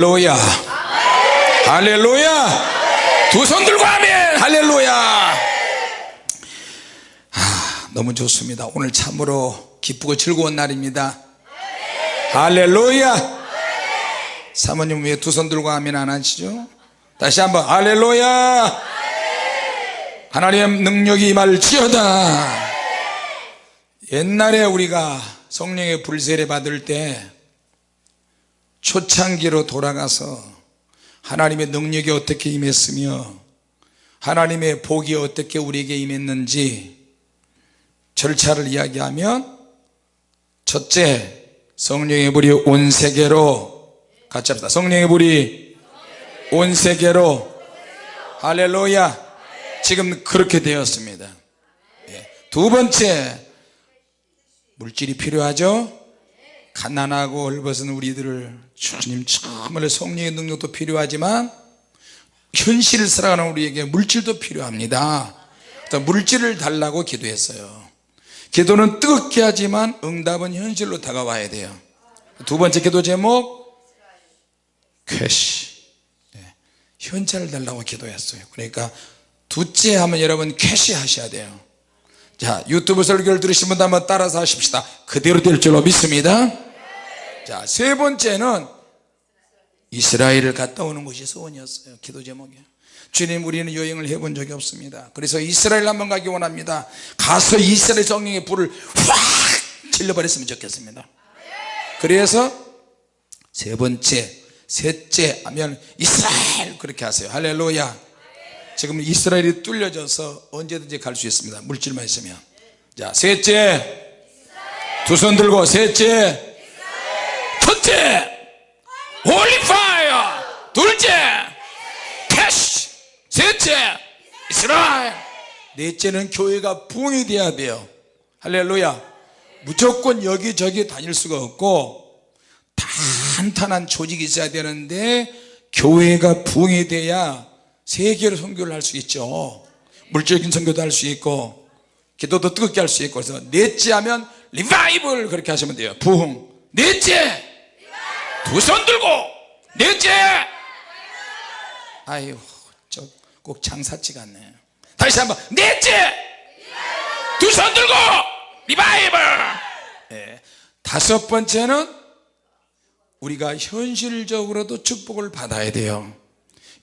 할렐루야. 할렐루야. 두 손 들고 아멘. 할렐루야. 아, 너무 좋습니다. 오늘 참으로 기쁘고 즐거운 날입니다. 할렐루야. 사모님 왜 두 손 들고 아멘 안 하시죠? 다시 한번 할렐루야. 하나님의 능력이 임할지어다. 옛날에 우리가 성령의 불세례 받을 때 초창기로 돌아가서 하나님의 능력이 어떻게 임했으며 하나님의 복이 어떻게 우리에게 임했는지 절차를 이야기하면 첫째 성령의 불이 온 세계로 같이 합시다. 성령의 불이 온 세계로. 할렐루야. 지금 그렇게 되었습니다. 예. 두 번째 물질이 필요하죠? 가난하고 헐벗은 우리들을 주님 정말 성령의 능력도 필요하지만 현실을 살아가는 우리에게 물질도 필요합니다. 물질을 달라고 기도했어요. 기도는 뜨겁게 하지만 응답은 현실로 다가와야 돼요. 두 번째 기도 제목? 쾌시. 네. 현찰을 달라고 기도했어요. 그러니까 둘째 하면 여러분 쾌시 하셔야 돼요. 자 유튜브 설교를 들으신 분들 한번 따라서 하십시다. 그대로 될 줄로 믿습니다 자 세 번째는 이스라엘을 갔다 오는 것이 소원이었어요 기도 제목이 주님 우리는 여행을 해본 적이 없습니다. 그래서 이스라엘 한번 가기 원합니다. 가서 이스라엘 성령의 불을 확 질러버렸으면 좋겠습니다. 그래서 세 번째 셋째 하면 이스라엘 그렇게 하세요. 할렐루야. 지금 이스라엘이 뚫려져서 언제든지 갈 수 있습니다. 물질만 있으면. 자 셋째. 두 손 들고 셋째 holy fire 둘째 cash 셋째 이스라엘 넷째는 교회가 부흥이 돼야 돼요. 할렐루야. 무조건 여기저기 다닐 수가 없고 탄탄한 조직이 있어야 되는데 교회가 부흥이 돼야 세계로 선교를 할 수 있죠. 물질적인 선교도 할 수 있고 기도도 뜨겁게 할 수 있고 그래서 넷째 하면 리바이벌 그렇게 하시면 돼요. 부흥. 넷째! 두 손 들고! 넷째! 아유 저 꼭 장사치 같네 다시 한번 넷째! 두 손 들고 리바이벌! 네. 다섯 번째는 우리가 현실적으로도 축복을 받아야 돼요.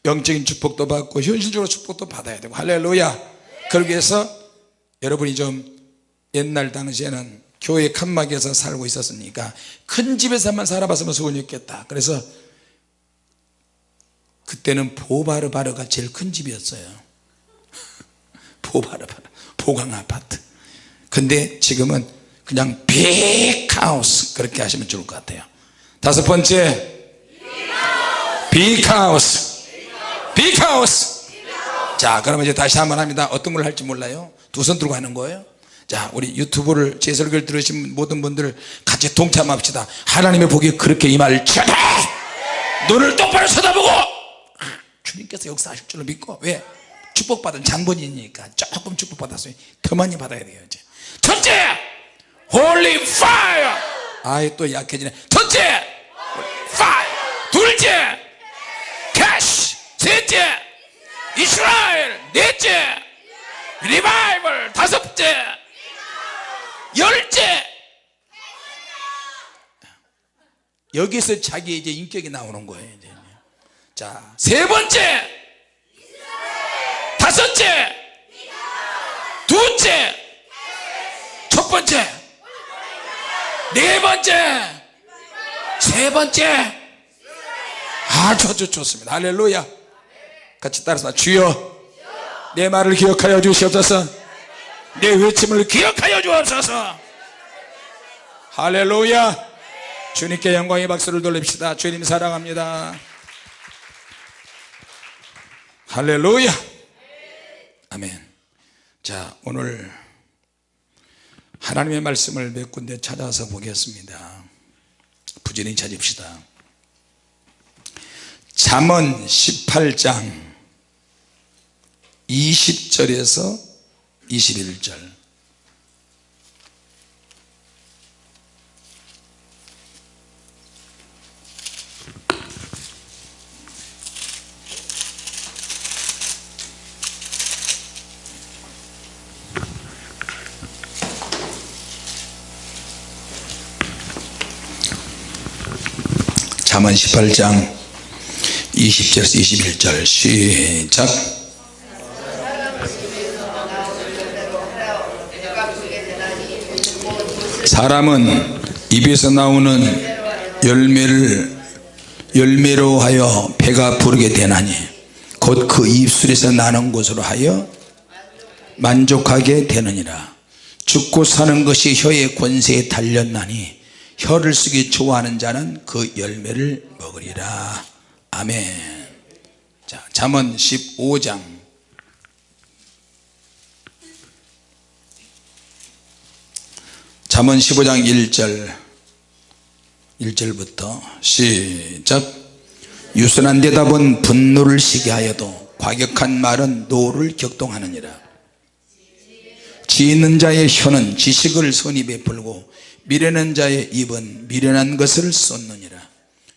영적인 축복도 받고 현실적으로 축복도 받아야 되고 할렐루야! 그러기 위해서 여러분이 좀 옛날 당시에는 교회 칸막이에서 살고 있었으니까 큰 집에서만 살아봤으면 소원이 없겠다. 그래서 그때는 보바르바르가 제일 큰 집이었어요 보바르바르 보강 아파트. 근데 지금은 그냥 빅하우스 그렇게 하시면 좋을 것 같아요. 다섯 번째 빅하우스. 빅하우스. 자 그러면 이제 다시 한번 합니다. 어떤 걸 할지 몰라요? 두 손 들고 하는 거예요? 자 우리 유튜브를 제 설교를 들으신 모든 분들 같이 동참합시다. 하나님의 복이 그렇게 임할지어다 눈을 똑바로 쳐다보고 주님께서 역사하실 줄로 믿고 왜 축복받은 장본인이니까 조금 축복받았어요 더 많이 받아야 돼요 이제. 첫째 holy fire 아이 또 약해지네. 첫째 fire 둘째! cash 셋째! 이스라엘 넷째! revival 다섯째! 열째! 여기서 자기 이제 인격이 나오는 거예요 이제. 자세 번째 다섯째 두째 첫 번째 네 번째 세 번째. 아주 좋습니다. 할렐루야. 같이 따라서 주여 내 말을 기억하여 주시옵소서. 내 외침을 기억하여 주옵소서. 할렐루야. 주님께 영광의 박수를 돌립시다. 주님 사랑합니다. 할렐루야 아멘. 자 오늘 하나님의 말씀을 몇 군데 찾아서 보겠습니다. 부지런히 찾읍시다. 잠언 18장 20절에서 21절 잠언 18장 20절에서 21절 시작. 사람은 입에서 나오는 열매를 열매로 하여 배가 부르게 되나니 곧 그 입술에서 나는 것으로 하여 만족하게 되느니라. 죽고 사는 것이 혀의 권세에 달렸나니 혀를 쓰기 좋아하는 자는 그 열매를 먹으리라. 아멘. 자 잠언 15장. 잠언 15장 1절. 1절부터 시작. 유순한 대답은 분노를 쉬게 하여도 과격한 말은 노를 격동하느니라. 지혜 있는 자의 혀는 지식을 선히 베풀고 미련한 자의 입은 미련한 것을 쏟느니라.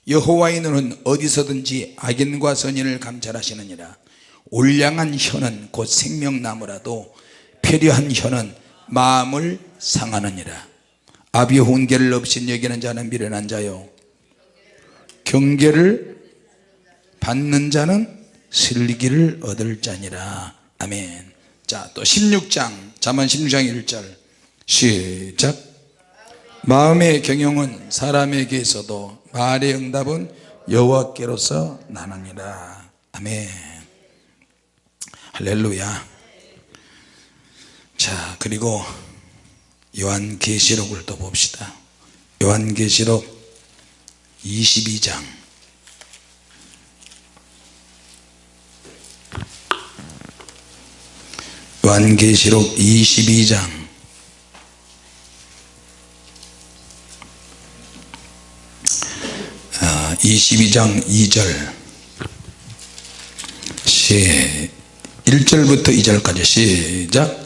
여호와의 눈은 어디서든지 악인과 선인을 감찰하시느니라. 온량한 혀는 곧 생명나무라도 표려한 혀는 마음을 상하느니라. 아비 혼계를 없인 여기는 자는 미련한 자요. 경계를 받는 자는 슬기를 얻을 자니라. 아멘. 자또 16장 잠언 16장 1절. 시작 마음의 경영은 사람에게 있어도 말의 응답은 여호와께로서 나느니라 아멘. 할렐루야. 자 그리고 요한계시록을 또 봅시다. 요한계시록 22장. 요한계시록 22장 22장 2절. 시 1절부터 2절까지 시작.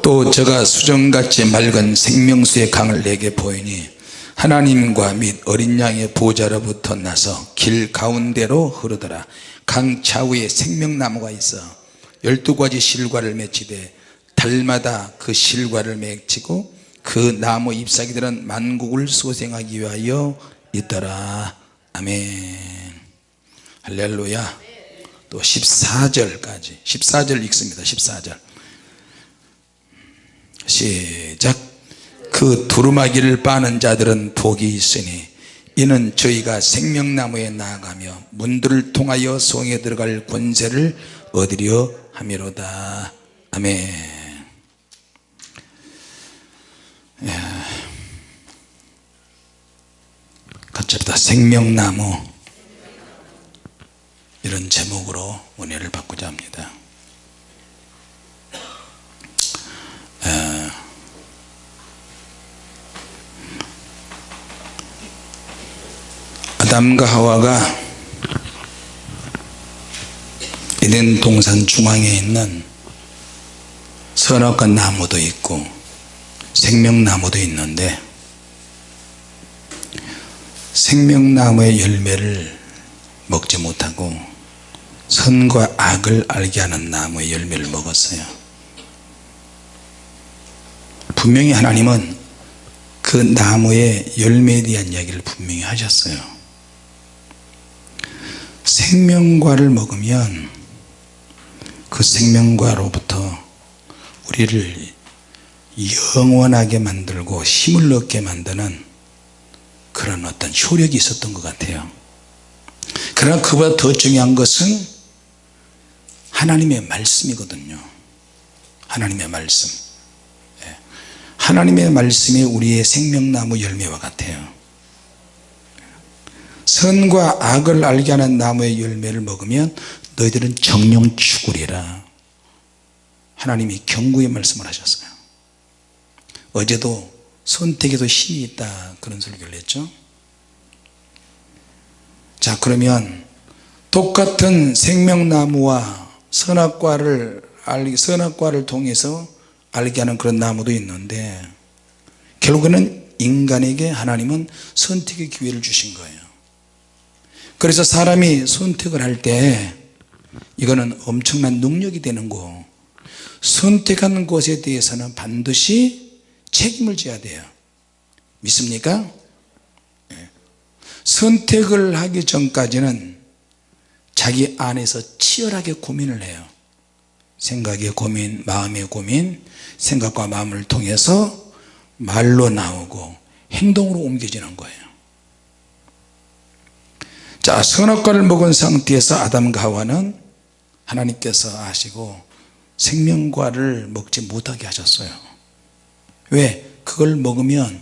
또 저가 수정같이 맑은 생명수의 강을 내게 보이니 하나님과 및 어린 양의 보좌로부터 나서 길 가운데로 흐르더라. 강 좌우에 생명나무가 있어 열두 가지 실과를 맺히되 달마다 그 실과를 맺히고 그 나무 잎사귀들은 만국을 소생하기 위하여 있더라 아멘. 할렐루야. 또 14절까지. 14절 읽습니다. 14절. 시작. 그 두루마기를 빠는 자들은 복이 있으니 이는 저희가 생명나무에 나아가며 문들을 통하여 성에 들어갈 권세를 얻으려 함이로다. 아멘 합시다 생명나무. 이런 제목으로 은혜를 받고자 합니다. 에, 아담과 하와가 에덴 동산 중앙에 있는 선악과 나무도 있고 생명나무도 있는데 생명나무의 열매를 먹지 못하고 선과 악을 알게 하는 나무의 열매를 먹었어요. 분명히 하나님은 그 나무의 열매에 대한 이야기를 분명히 하셨어요. 생명과를 먹으면 그 생명과로부터 우리를 영원하게 만들고 힘을 얻게 만드는 그런 어떤 효력이 있었던 것 같아요. 그러나 그보다 더 중요한 것은 하나님의 말씀이거든요. 하나님의 말씀. 예. 하나님의 말씀이 우리의 생명나무 열매와 같아요. 선과 악을 알게 하는 나무의 열매를 먹으면 너희들은 정령 죽으리라 하나님이 경고의 말씀을 하셨어요. 어제도 선택에도 힘이 있다. 그런 설교를 했죠. 자 그러면 똑같은 생명나무와 선악과를 알기 선악과를 통해서 알게 하는 그런 나무도 있는데 결국에는 인간에게 하나님은 선택의 기회를 주신 거예요. 그래서 사람이 선택을 할 때 이거는 엄청난 능력이 되는 거. 선택하는 것에 대해서는 반드시 책임을 져야 돼요. 믿습니까? 선택을 하기 전까지는 자기 안에서 치열하게 고민을 해요. 생각의 고민 마음의 고민 생각과 마음을 통해서 말로 나오고 행동으로 옮겨지는 거예요. 자 선악과를 먹은 상태에서 아담과 하와는 하나님께서 아시고 생명과를 먹지 못하게 하셨어요 왜? 그걸 먹으면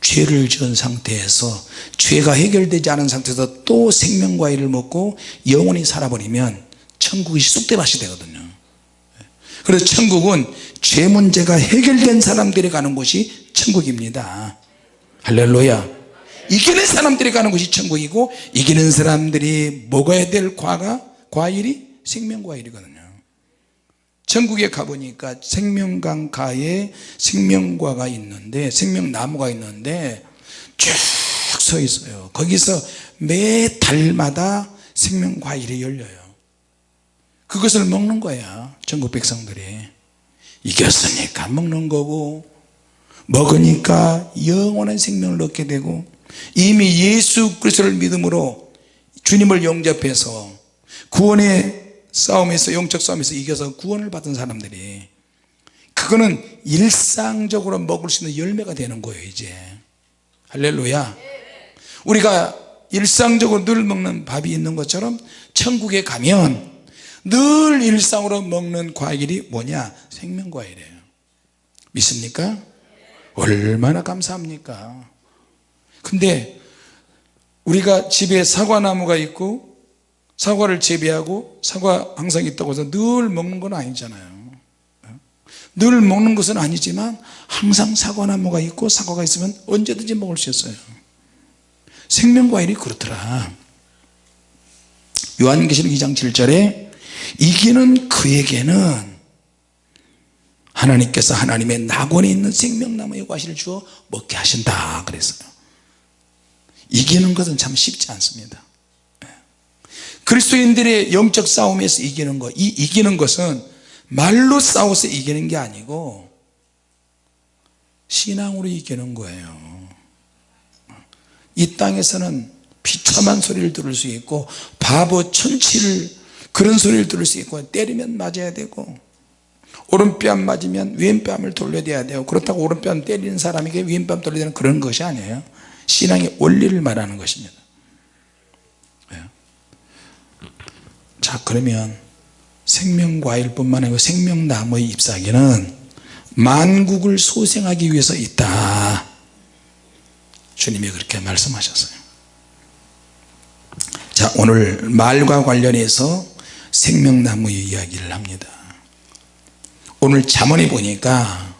죄를 지은 상태에서 죄가 해결되지 않은 상태에서 또 생명과일을 먹고 영원히 살아버리면 천국이 쑥대밭이 되거든요. 그래서 천국은 죄 문제가 해결된 사람들이 가는 곳이 천국입니다. 할렐루야. 이기는 사람들이 가는 곳이 천국이고 이기는 사람들이 먹어야 될 과가 과일이 생명과일이거든요 천국에 가보니까 생명강가에 생명과가 있는데 생명나무가 있는데 쭉 서 있어요. 거기서 매 달마다 생명과일이 열려요. 그것을 먹는 거야 전국 백성들이. 이겼으니까 먹는 거고 먹으니까 영원한 생명을 얻게 되고 이미 예수 그리스도를 믿음으로 주님을 영접해서 구원의 싸움에서 영적 싸움에서 이겨서 구원을 받은 사람들이 그거는 일상적으로 먹을 수 있는 열매가 되는 거예요 이제. 할렐루야. 우리가 일상적으로 늘 먹는 밥이 있는 것처럼 천국에 가면 늘 일상으로 먹는 과일이 뭐냐? 생명과일이에요. 믿습니까? 얼마나 감사합니까? 근데 우리가 집에 사과나무가 있고 사과를 재배하고 사과 항상 있다고 해서 늘 먹는 건 아니잖아요. 늘 먹는 것은 아니지만 항상 사과나무가 있고 사과가 있으면 언제든지 먹을 수 있어요. 생명과일이 그렇더라. 요한계시록 2장 7절에 이기는 그에게는 하나님께서 하나님의 낙원에 있는 생명나무의 과실을 주어 먹게 하신다 그랬어요. 이기는 것은 참 쉽지 않습니다 그리스도인들의 영적 싸움에서 이기는 것, 이 이기는 것은 말로 싸워서 이기는 게 아니고 신앙으로 이기는 거예요. 이 땅에서는 비참한 소리를 들을 수 있고 바보 천치를 그런 소리를 들을 수 있고 때리면 맞아야 되고 오른뺨 맞으면 왼뺨을 돌려야 돼요. 그렇다고 오른뺨 때리는 사람에게 왼뺨 돌려야 되는 그런 것이 아니에요. 신앙의 원리를 말하는 것입니다 자 그러면 생명과일 뿐만 아니고 생명나무의 잎사귀는 만국을 소생하기 위해서 있다. 주님이 그렇게 말씀하셨어요. 자 오늘 말과 관련해서 생명나무의 이야기를 합니다. 오늘 잠언에 보니까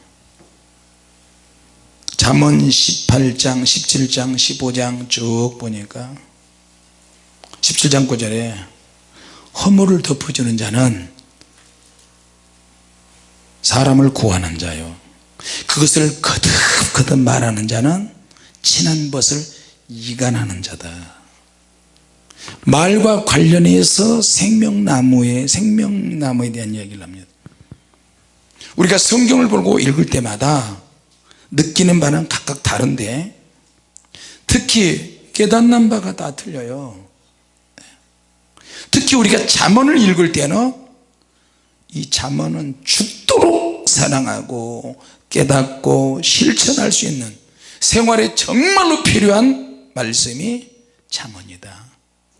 잠언 18장 17장 15장 쭉 보니까 17장 9절에 허물을 덮어주는 자는 사람을 구하는 자요. 그것을 거듭거듭 말하는 자는 친한 벗을 이간하는 자다. 말과 관련해서 생명나무에 생명나무에 대한 이야기를 합니다. 우리가 성경을 보고 읽을 때마다 느끼는 바는 각각 다른데 특히 깨닫는 바가 다 틀려요 특히 우리가 잠언을 읽을 때는 이 잠언은 죽도록 사랑하고 깨닫고 실천할 수 있는 생활에 정말로 필요한 말씀이 잠언이다.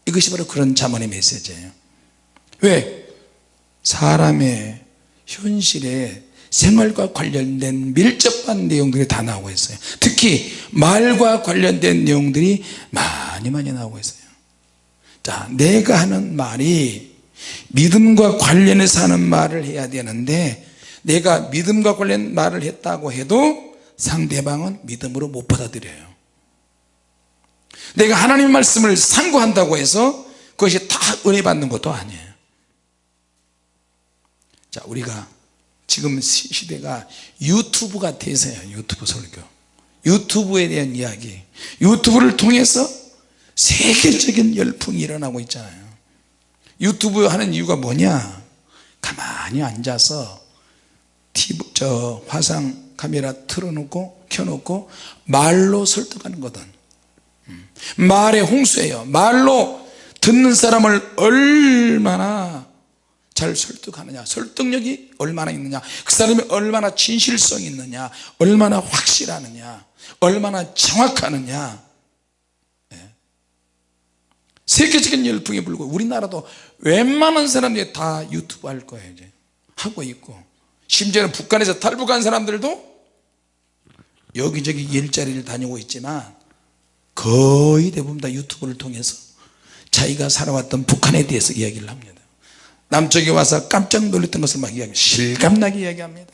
이것이 바로 그런 잠언의 메시지예요. 왜? 사람의 현실에 생활과 관련된 밀접한 내용들이 다 나오고 있어요. 특히 말과 관련된 내용들이 많이 많이 나오고 있어요 자 내가 하는 말이 믿음과 관련해서 하는 말을 해야 되는데 내가 믿음과 관련 말을 했다고 해도 상대방은 믿음으로 못 받아들여요. 내가 하나님 말씀을 상고한다고 해서 그것이 다 은혜 받는 것도 아니에요. 자 우리가 지금 시대가 유튜브가 대세요 유튜브 설교. 유튜브에 대한 이야기. 유튜브를 통해서 세계적인 열풍이 일어나고 있잖아요. 유튜브 하는 이유가 뭐냐? 가만히 앉아서 TV, 저 화상 카메라 틀어놓고 켜놓고 말로 설득하는 거든. 음. 말의 홍수예요. 말로 듣는 사람을 얼마나 잘 설득하느냐? 설득력이 얼마나 있느냐? 그 사람이 얼마나 진실성이 있느냐? 얼마나 확실하느냐? 얼마나 정확하느냐? 예. 세계적인 열풍이 불고 우리나라도 웬만한 사람들이 다 유튜브 할 거예요 이제. 하고 있고. 심지어는 북한에서 탈북한 사람들도 여기저기 일자리를 다니고 있지만 거의 대부분 다 유튜브를 통해서 자기가 살아왔던 북한에 대해서 이야기를 합니다. 남쪽에 와서 깜짝 놀랐던 것을 막 이야기 실감나게 이야기합니다.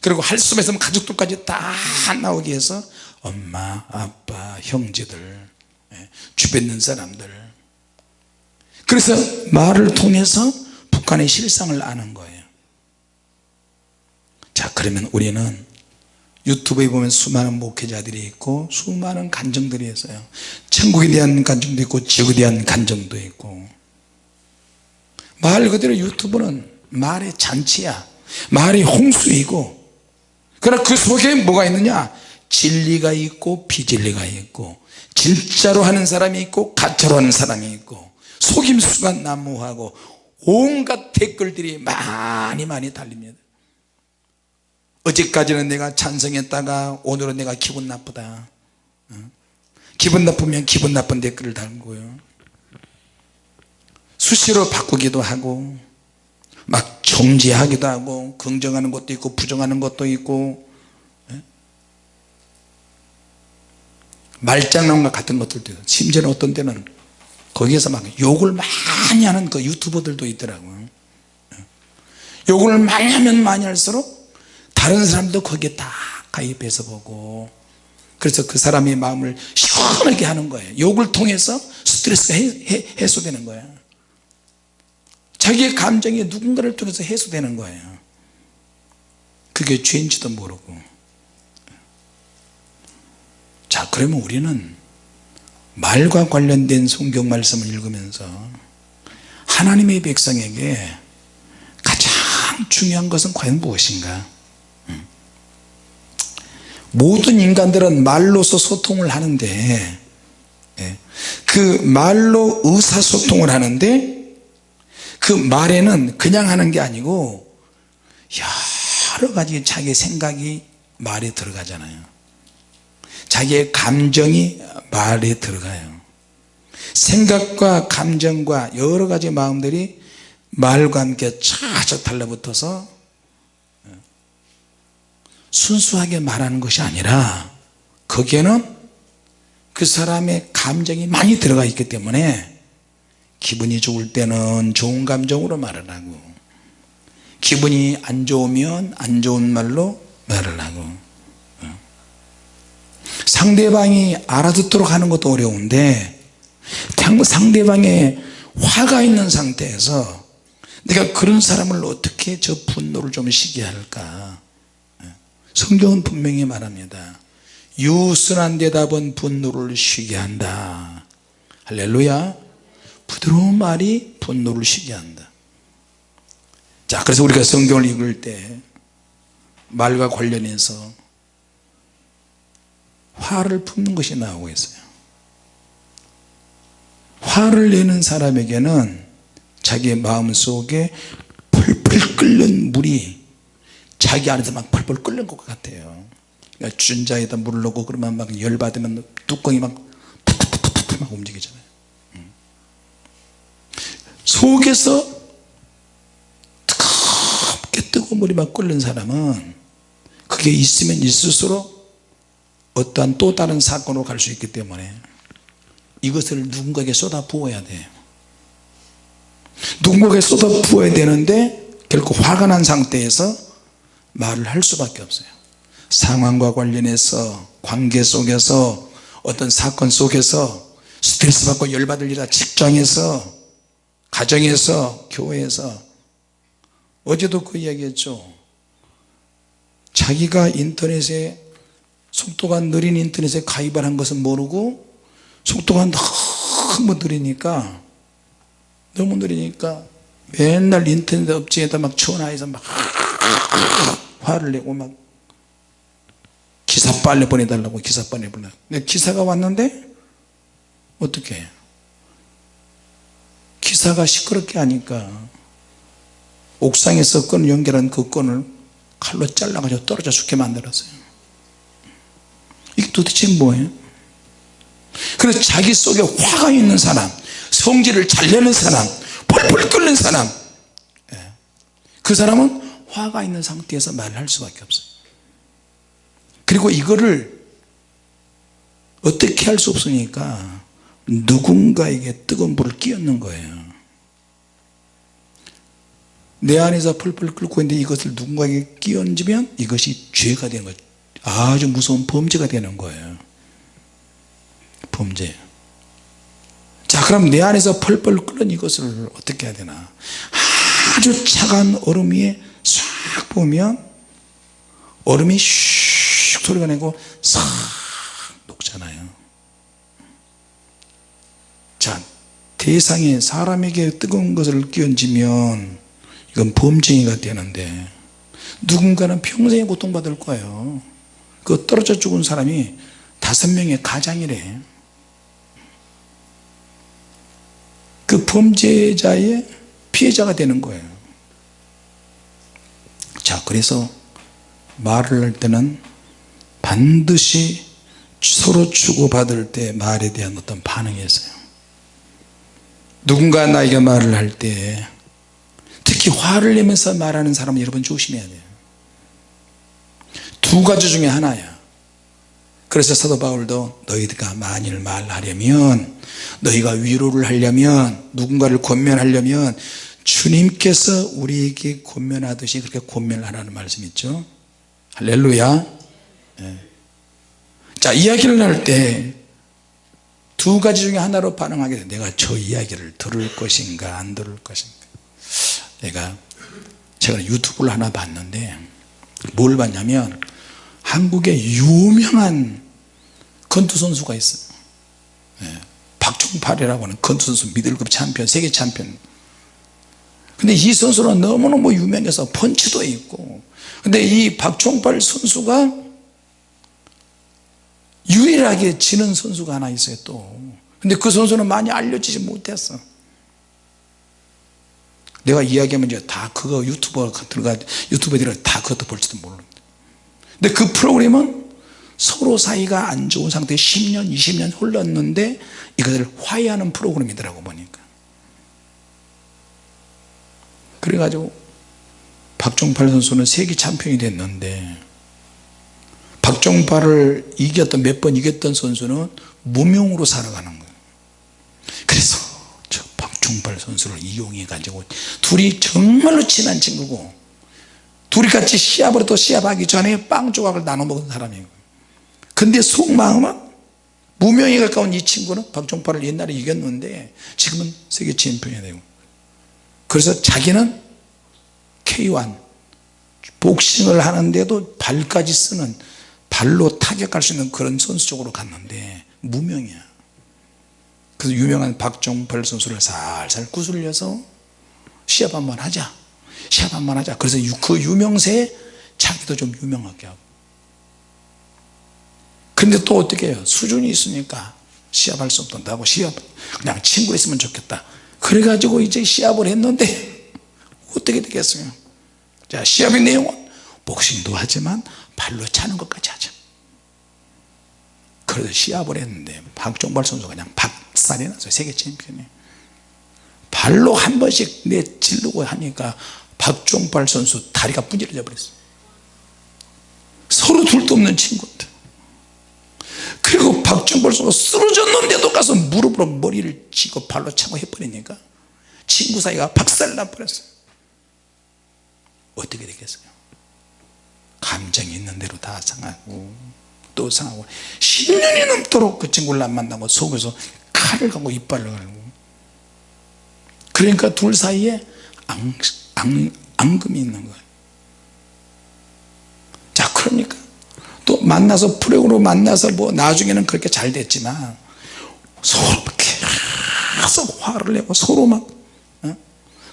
그리고 할 수만 있으면 가족들까지 다 나오게 해서 엄마 아빠 형제들 예, 주변 있는 사람들. 그래서 말을 통해서 북한의 실상을 아는 거예요. 자 그러면 우리는 유튜브에 보면 수많은 목회자들이 있고 수많은 간증들이 있어요. 천국에 대한 간증도 있고 지옥에 대한 간증도 있고. 말 그대로 유튜브는 말의 잔치야. 말의 홍수이고. 그러나 그 속에 뭐가 있느냐 진리가 있고 비진리가 있고 진짜로 하는 사람이 있고 가짜로 하는 사람이 있고 속임수가 난무하고 온갖 댓글들이 많이 많이 달립니다. 어제까지는 내가 찬성했다가 오늘은 내가 기분 나쁘다. 어? 기분 나쁘면 기분 나쁜 댓글을 달고요. 수시로 바꾸기도 하고 막 정지하기도 하고 긍정하는 것도 있고 부정하는 것도 있고 말장난과 같은 것들도 있고 심지어는 어떤 때는 거기에서 막 욕을 많이 하는 그 유튜버들도 있더라고요 예? 욕을 많이 하면 많이 할수록 다른 사람도 거기에 다 가입해서 보고 그래서 그 사람의 마음을 시원하게 하는 거예요. 욕을 통해서 스트레스가 해, 소되는 거예요. 자기의 감정이 누군가를 통해서 해소되는 거예요. 그게 죄인지도 모르고 자 그러면 우리는 말과 관련된 성경 말씀을 읽으면서 하나님의 백성에게 가장 중요한 것은 과연 무엇인가? 모든 인간들은 말로서 소통을 하는데 예, 그 말로 의사소통을 하는데 그 말에는 그냥 하는 게 아니고 여러 가지 자기 생각이 말에 들어가잖아요 자기의 감정이 말에 들어가요 생각과 감정과 여러 가지 마음들이 말과 함께 차차 달라붙어서 순수하게 말하는 것이 아니라 거기에는 그 사람의 감정이 많이 들어가 있기 때문에 기분이 좋을 때는 좋은 감정으로 말을 하고 기분이 안 좋으면 안 좋은 말로 말을 하고 어. 상대방이 알아듣도록 하는 것도 어려운데 상대방의 화가 있는 상태에서 내가 그런 사람을 어떻게 저 분노를 좀 쉬게 할까? 성경은 분명히 말합니다. 유순한 대답은 분노를 쉬게 한다. 할렐루야. 부드러운 말이 분노를 쉬게 한다. 자 그래서 우리가 성경을 읽을 때 말과 관련해서 화를 품는 것이 나오고 있어요. 화를 내는 사람에게는 자기의 마음속에 펄펄 끓는 물이 자기 안에서 막 펄펄 끓는 것 같아요. 그러니까 준자에다 물을 넣고 그러면 막 열받으면 뚜껑이 막 툭툭툭툭 막 움직이잖아요. 음. 속에서 뜨겁게 뜨거운 물이 막 끓는 사람은 그게 있으면 있을수록 어떠한 또 다른 사건으로 갈 수 있기 때문에 이것을 누군가에게 쏟아 부어야 돼요 누군가에게 쏟아 부어야 되는데 결국 화가 난 상태에서 말을 할 수밖에 없어요. 상황과 관련해서 관계 속에서 어떤 사건 속에서 스트레스 받고 열받을 일이다 직장에서 가정에서 교회에서. 어제도 그 이야기했죠. 자기가 인터넷에 속도가 느린 인터넷에 가입을 한 것은 모르고 속도가 너무 느리니까 너무 느리니까 맨날 인터넷 업체에다 막 전화해서 막 화를 내고 막 기사 빨리 보내달라고 기사 빨리 보내. 기사가 왔는데 어떻게 해요 기사가 시끄럽게 하니까 옥상에서 끈 연결한 그 끈을 칼로 잘라가지고 떨어져 죽게 만들었어요 이게 도대체 뭐예요? 그래서 자기 속에 화가 있는 사람 성질을 잘 내는 사람 펄펄 끓는 사람. 예. 그 사람은 화가 있는 상태에서 말을 할 수밖에 없어요. 그리고 이거를 어떻게 할 수 없으니까 누군가에게 뜨거운 불을 끼얹는 거예요. 내 안에서 펄펄 끓고 있는데 이것을 누군가에게 끼얹으면 이것이 죄가 되는 거예요 아주 무서운 범죄가 되는 거예요. 범죄. 자 그럼 내 안에서 펄펄 끓는 이것을 어떻게 해야 되나? 아주 차가운 얼음 위에 싹 보면 얼음이 슉 소리가 내고 싹 녹잖아요. 자 대상에 사람에게 뜨거운 것을 끼얹으면 이건 범죄가 되는데 누군가는 평생에 고통받을 거예요 그 떨어져 죽은 사람이 다섯 명의 가장이래. 그 범죄자의 피해자가 되는 거예요. 자 그래서 말을 할 때는 반드시 서로 주고받을 때 말에 대한 어떤 반응이 있어요. 누군가 나에게 말을 할 때 특히 화를 내면서 말하는 사람은 여러분 조심해야 돼요 두 가지 중에 하나야. 그래서 사도 바울도 너희가 만일 말하려면 너희가 위로를 하려면 누군가를 권면하려면 주님께서 우리에게 권면하듯이 그렇게 권면을 하라는 말씀 있죠. 할렐루야. 네. 자 이야기를 할 때 두 가지 중에 하나로 반응하게 돼. 내가 저 이야기를 들을 것인가 안 들을 것인가. 내가 제가 유튜브를 하나 봤는데 뭘 봤냐면 한국에 유명한 권투 선수가 있어요. 네. 박종팔이라고 하는 권투 선수 미들급 챔피언 세계 챔피언. 근데 이 선수는 너무너무 유명해서 펀치도 있고. 근데 이 박종팔 선수가 유일하게 지는 선수가 하나 있어요 또. 근데 그 선수는 많이 알려지지 못했어. 내가 이야기하면 이제 다 그거 유튜버 들어가 들어가 다 그것도 볼지도 모르는데 근데 그 프로그램은 서로 사이가 안 좋은 상태에 10년 20년 흘렀는데 이것을 화해하는 프로그램이더라고 보니까. 그래가지고 박종팔 선수는 세계 챔피언이 됐는데 박종팔을 이겼던 몇 번 이겼던 선수는 무명으로 살아가는 거예요. 그래서 저 박종팔 선수를 이용해 가지고 둘이 정말로 친한 친구고 둘이 같이 시합을 또 시합하기 전에 빵 조각을 나눠 먹은 사람이에요. 근데 속마음은 무명에 가까운 이 친구는 박종팔을 옛날에 이겼는데 지금은 세계 챔피언이 되고. 그래서 자기는 K1 복싱을 하는데도 발까지 쓰는 발로 타격할 수 있는 그런 선수 쪽으로 갔는데 무명이야. 그래서 유명한 박종팔 선수를 살살 구슬려서 시합 한번 하자 한번 하자. 그래서 그 유명세에 자기도 좀 유명하게 하고. 근데 또 어떻게 해요? 수준이 있으니까 시합할 수 없다고 시합 그냥 친구 있으면 좋겠다. 그래가지고 이제 시합을 했는데 어떻게 되겠어요? 자 시합의 내용은 복싱도 하지만 발로 차는 것까지 하자. 그래서 시합을 했는데 박종발 선수가 그냥 박살이 났어요 세계 챔피언이 발로 한 번씩 내질르고 하니까 박종발 선수 다리가 분질러져 버렸어요. 서로 둘도 없는 친구들 그리고 박종발 선수가 쓰러졌는데도 가서 무릎으로 머리를 치고 발로 차고 해버리니까 친구 사이가 박살나 버렸어요. 어떻게 되겠어요? 감정이 있는 대로 다 상하고 또 상하고 10년이 넘도록 그 친구를 안 만나고 속에서 칼을 갖고 이빨을 갈고. 그러니까 둘 사이에 앙, 앙, 앙금이 있는 거예요. 자 그러니까 또 만나서 프로그로 만나서 뭐 나중에는 그렇게 잘 됐지만 서로 계속 화를 내고 서로 막 어?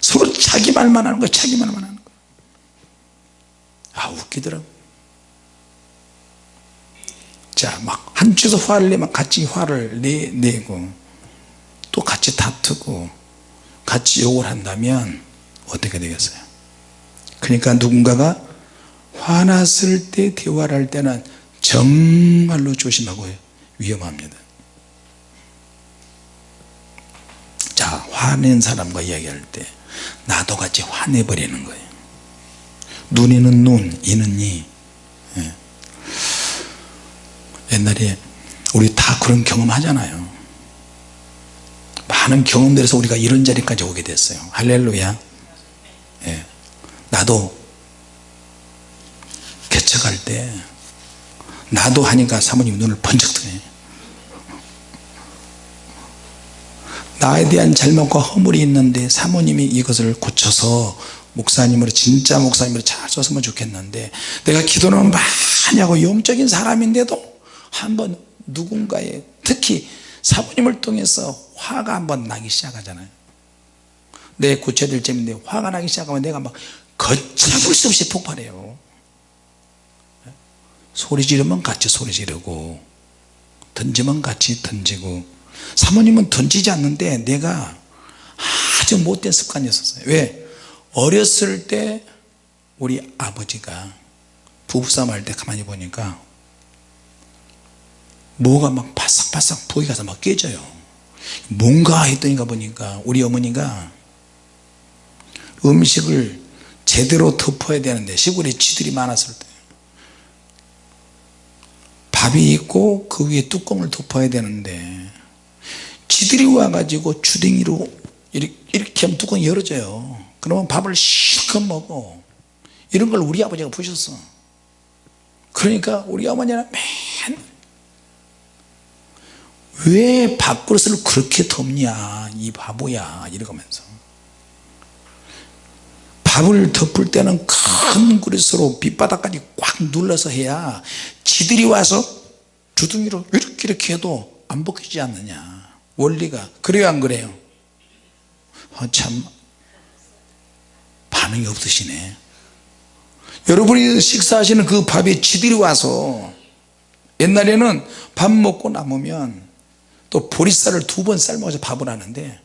서로 자기 말만 하는 거야 자기 말만 하는 거야 아 웃기더라고. 자막 한쪽에서 화를 내면 같이 화를 내, 내고 또 같이 다투고 같이 욕을 한다면 어떻게 되겠어요? 그러니까 누군가가 화났을 때 대화를 할 때는 정말로 조심하고 위험합니다. 자 화낸 사람과 이야기할 때 나도 같이 화내버리는 거예요. 눈에는 눈 이는 이. 예. 옛날에 우리 다 그런 경험 하잖아요. 많은 경험들에서 우리가 이런 자리까지 오게 됐어요. 할렐루야 예. 나도 개척할 때 나도 하니까 사모님 눈을 번쩍 뜨네 나에 대한 잘못과 허물이 있는데 사모님이 이것을 고쳐서 목사님으로 진짜 목사님으로 잘 썼으면 좋겠는데 내가 기도는 많이 하고 영적인 사람인데도 한번 누군가의 특히 사모님을 통해서 화가 한번 나기 시작하잖아요 내 고쳐야 점인데 화가 나기 시작하면 내가 막 걷잡을 수 없이 폭발해요. 소리 지르면 같이 소리 지르고 던지면 같이 던지고 사모님은 던지지 않는데 내가 아주 못된 습관이었어요. 왜? 어렸을 때 우리 아버지가 부부싸움 할 때 가만히 보니까 뭐가 막 바싹바싹 부이 가서 막 깨져요. 뭔가 했더니 가 보니까 우리 어머니가 음식을 제대로 덮어야 되는데 시골에 쥐들이 많았을 때. 밥이 있고 그 위에 뚜껑을 덮어야 되는데 쥐들이 와가지고 주댕이로 이렇게, 이렇게 하면 뚜껑이 열어져요. 그러면 밥을 실컷 먹어. 이런 걸 우리 아버지가 보셨어. 그러니까 우리 어머니는 맨왜 밥그릇을 그렇게 덮냐? 이 바보야. 이러면서 밥을 덮을 때는 큰 그릇으로 밑바닥까지 꽉 눌러서 해야 지들이 와서 주둥이로 이렇게 이렇게 해도 안 벗기지 않느냐. 원리가 그래요 안 그래요? 아, 참. 반응이 없으시네. 여러분이 식사하시는 그 밥에 지들이 와서 옛날에는 밥 먹고 남으면 또 보리쌀을 두 번 삶아서 밥을 하는데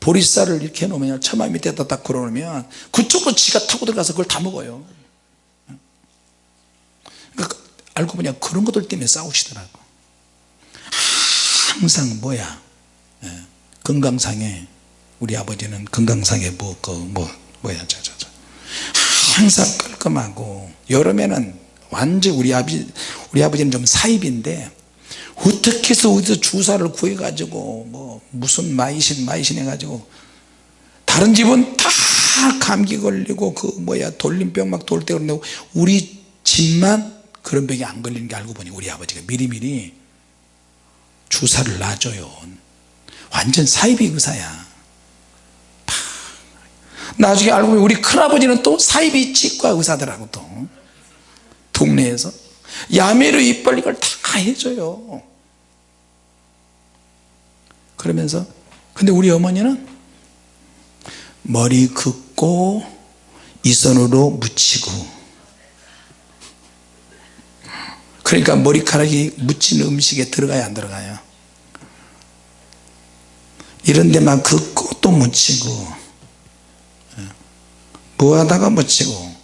보리쌀을 이렇게 해놓으면 처마 밑에다 딱 걸어놓으면 그쪽으로 지가 타고 들어가서 그걸 다 먹어요. 그러니까 알고 보니 그런 것들 때문에 싸우시더라고. 항상 뭐야? 예, 건강상에 우리 아버지는 건강상에 뭐, 그, 뭐, 뭐야, 저, 저, 저. 항상 깔끔하고, 여름에는 완전 우리 아버지, 우리 아버지는 좀 사입인데, 어떻게 해서 어디서 주사를 구해 가지고 뭐 무슨 마이신 마이신 해 가지고 다른 집은 다 감기 걸리고 그 뭐야 돌림병 막 돌 때 그런다고 우리 집만 그런 병이 안 걸리는 게 알고 보니 우리 아버지가 미리미리 주사를 놔줘요. 완전 사이비 의사야. 나중에 알고 보니 우리 큰아버지는 또 사이비 치과 의사들하고 또. 동네에서. 야매로 입 벌린 걸다 해줘요 그러면서 근데 우리 어머니는 머리 긋고 이 손으로 묻히고. 그러니까 머리카락이 묻힌 음식에 들어가야 안 들어가요? 이런 데만 긋고 또 묻히고. 뭐 하다가 묻히고.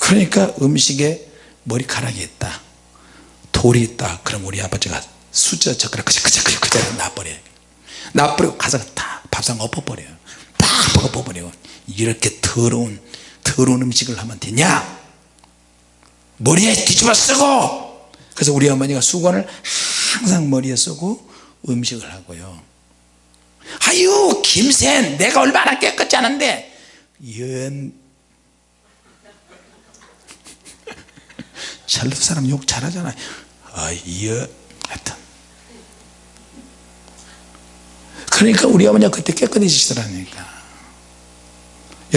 그러니까 음식에 머리카락이 있다. 돌이 있다. 그럼 우리 아버지가 수저 젓가락 그저 그저 그저 놔버려요. 놔버리고 가서 다 밥상 엎어버려요. 다 엎어버리고 이렇게 더러운 더러운 음식을 하면 되냐? 머리에 뒤집어 쓰고! 그래서 우리 어머니가 수건을 항상 머리에 쓰고 음식을 하고요. 아유 김센 내가 얼마나 깨끗지 않은데! 연 샬롯 사람 욕 잘하잖아요 아여 하여튼 그러니까 우리 어머니가 그때 깨끗해지시더라니까.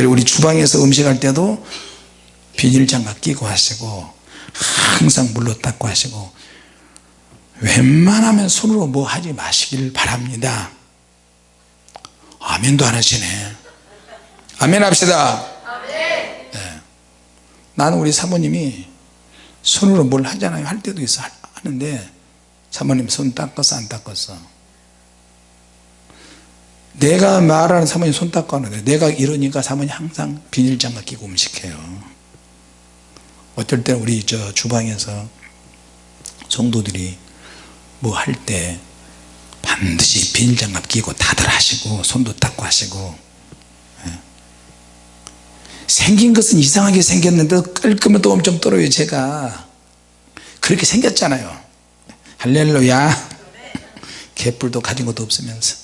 우리 주방에서 음식할 때도 비닐장갑 끼고 하시고 항상 물로 닦고 하시고 웬만하면 손으로 뭐 하지 마시길 바랍니다. 아멘도 안 하시네. 아멘 합시다. 네. 나는 우리 사모님이 손으로 뭘 하잖아요. 할 때도 있어. 하는데 사모님 손 닦았어 안 닦았어 내가 말하는 사모님 손 닦고 하는데 내가 이러니까 사모님 항상 비닐장갑 끼고 음식해요. 어떨 때는 우리 저 주방에서 성도들이 뭐 할 때 반드시 비닐장갑 끼고 다들 하시고 손도 닦고 하시고 예. 생긴 것은 이상하게 생겼는데 깔끔면 또 엄청 떨어요 제가. 그렇게 생겼잖아요. 할렐루야. 개뿔도 가진 것도 없으면서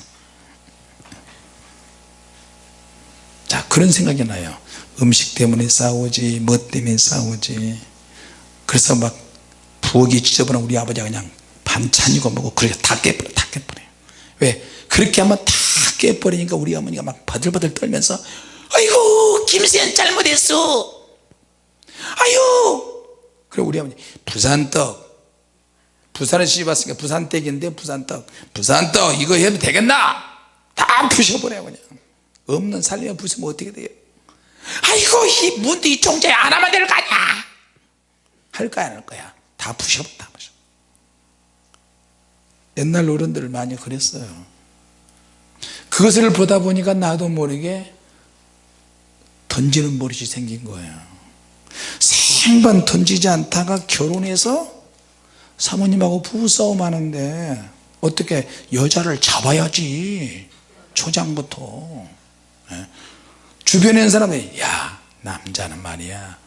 자 그런 생각이 나요. 음식 때문에 싸우지 뭐 때문에 싸우지. 그래서 막 부엌이 지저분한 우리 아버지가 그냥 반찬이고 뭐고 그렇게 다 깨버려 다 깨버려 왜? 그렇게 하면 다 깨버리니까 우리 어머니가 막 바들바들 떨면서 아이고 김수현 잘못했어. 아유! 그래 우리 어머니 부산떡. 부산에 시집 왔으니까 부산떡인데 부산떡 부산떡 이거 해도 되겠나? 다 부셔버려 그냥 없는 살림에 부수면 어떻게 돼요? 아이고 이 문도 이 종자에 안 하면 될거 아니야. 할 거야 안 할 거야 다 부셔 다 부셔. 옛날 어른들을 많이 그랬어요. 그것을 보다 보니까 나도 모르게 던지는 버릇이 생긴 거예요. 생반 던지지 않다가 결혼해서 사모님하고 부부싸움 하는데 어떻게 여자를 잡아야지 초장부터. 예. 주변에 있는 사람들이 야 남자는 말이야.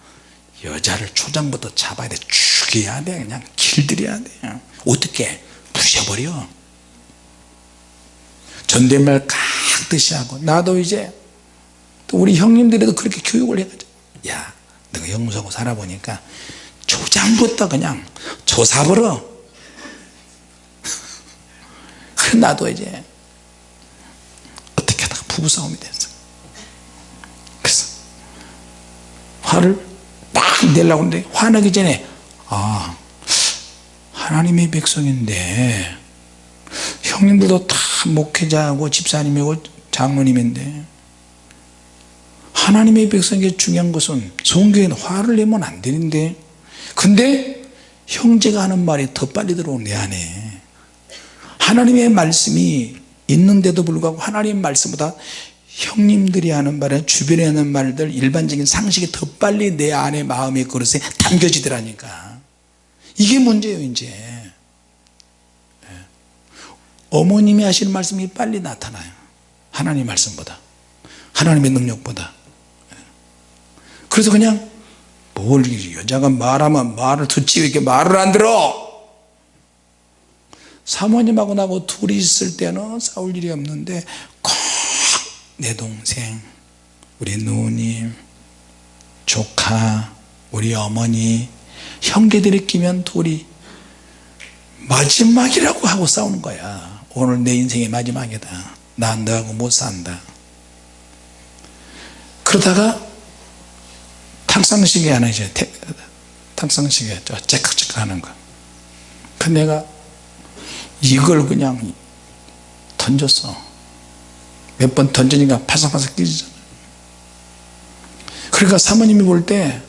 여자를 초장부터 잡아야 돼. 죽여야 돼. 그냥 길들여야 돼. 어떻게? 부셔버려. 존댓말 깍듯이 하고 나도 이제 또 우리 형님들에도 그렇게 교육을 해가지고 야 너가 영수하고 살아보니까 초장부터 그냥 조사버려. 그 나도 이제 어떻게 하다가 부부싸움이 됐어 그래서 화를 딱 내려고 하는데 화나기 전에 아 하나님의 백성인데 형님들도 다 목회자고 집사님이고 장로님인데 하나님의 백성에게 중요한 것은 성경에는 화를 내면 안 되는데 근데 형제가 하는 말이 더 빨리 들어오는 내 안에 하나님의 말씀이 있는데도 불구하고 하나님의 말씀보다 형님들이 하는 말은 주변에 하는 말들 일반적인 상식이 더 빨리 내 안에 마음의 그릇에 담겨지더라니까. 이게 문제예요 이제. 네. 어머님이 하시는 말씀이 빨리 나타나요. 하나님 말씀보다. 하나님의 능력보다. 네. 그래서 그냥 뭘 여자가 말하면 말을 듣지 왜 이렇게 말을 안 들어? 사모님하고 나하고 둘이 있을 때는 싸울 일이 없는데 꼭 내 동생 우리 누님 조카 우리 어머니 형제들이 끼면 둘이 마지막이라고 하고 싸우는 거야. 오늘 내 인생의 마지막이다. 난 너하고 못 산다. 그러다가 탕상시계 하나 이제 탕상시계 째깍째깍 하는 거. 그 내가 이걸 그냥 던졌어. 몇 번 던지니까 파삭파삭 끼지잖아요. 그러니까 사모님이 볼 때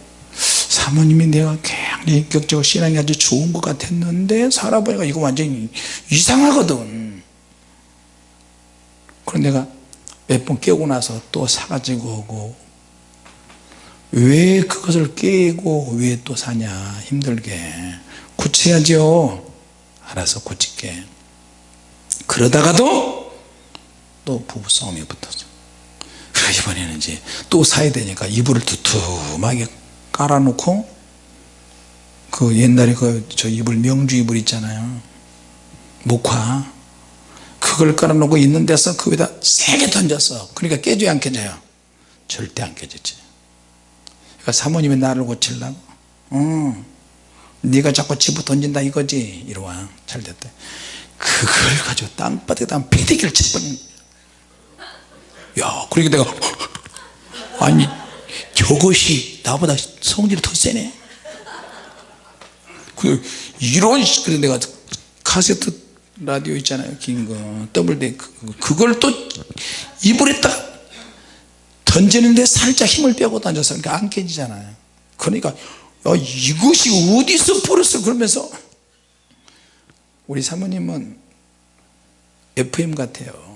사모님이 내가 굉장히 인격적으로 신앙이 아주 좋은 것 같았는데 살아보니까 이거 완전히 이상하거든. 그럼 내가 몇 번 깨고 나서 또 사가지고 오고 왜 그것을 깨고 왜 또 사냐 힘들게 고쳐야죠 알아서 고칠게 그러다가도 또 부부싸움이 그래 이번에는 이제 또 사야 되니까 이불을 두툼하게 깔아놓고 그 옛날에 그 저 이불 명주 이불 있잖아요. 목화. 그걸 깔아놓고 있는 데서 그 위에다 세게 던졌어 그러니까 깨져야 안 깨져요? 절대 안 깨졌지. 그러니까 사모님이 나를 고치려고 어, 네가 자꾸 집어 던진다 이거지? 이러와. 잘됐다. 그걸 가지고 땅바닥에다 패대기를 쳐버린 야 그러니까 내가 아니 저것이 나보다 성질이 더 세네? 그 이런 그래 내가 카세트 라디오 있잖아요 긴 거. 더블 데 그걸 또딱 던지는데 살짝 힘을 빼고 던져서 그러니까 안 깨지잖아요. 그러니까 야, 이것이 어디서 풀었어 그러면서? 우리 사모님은 FM 같아요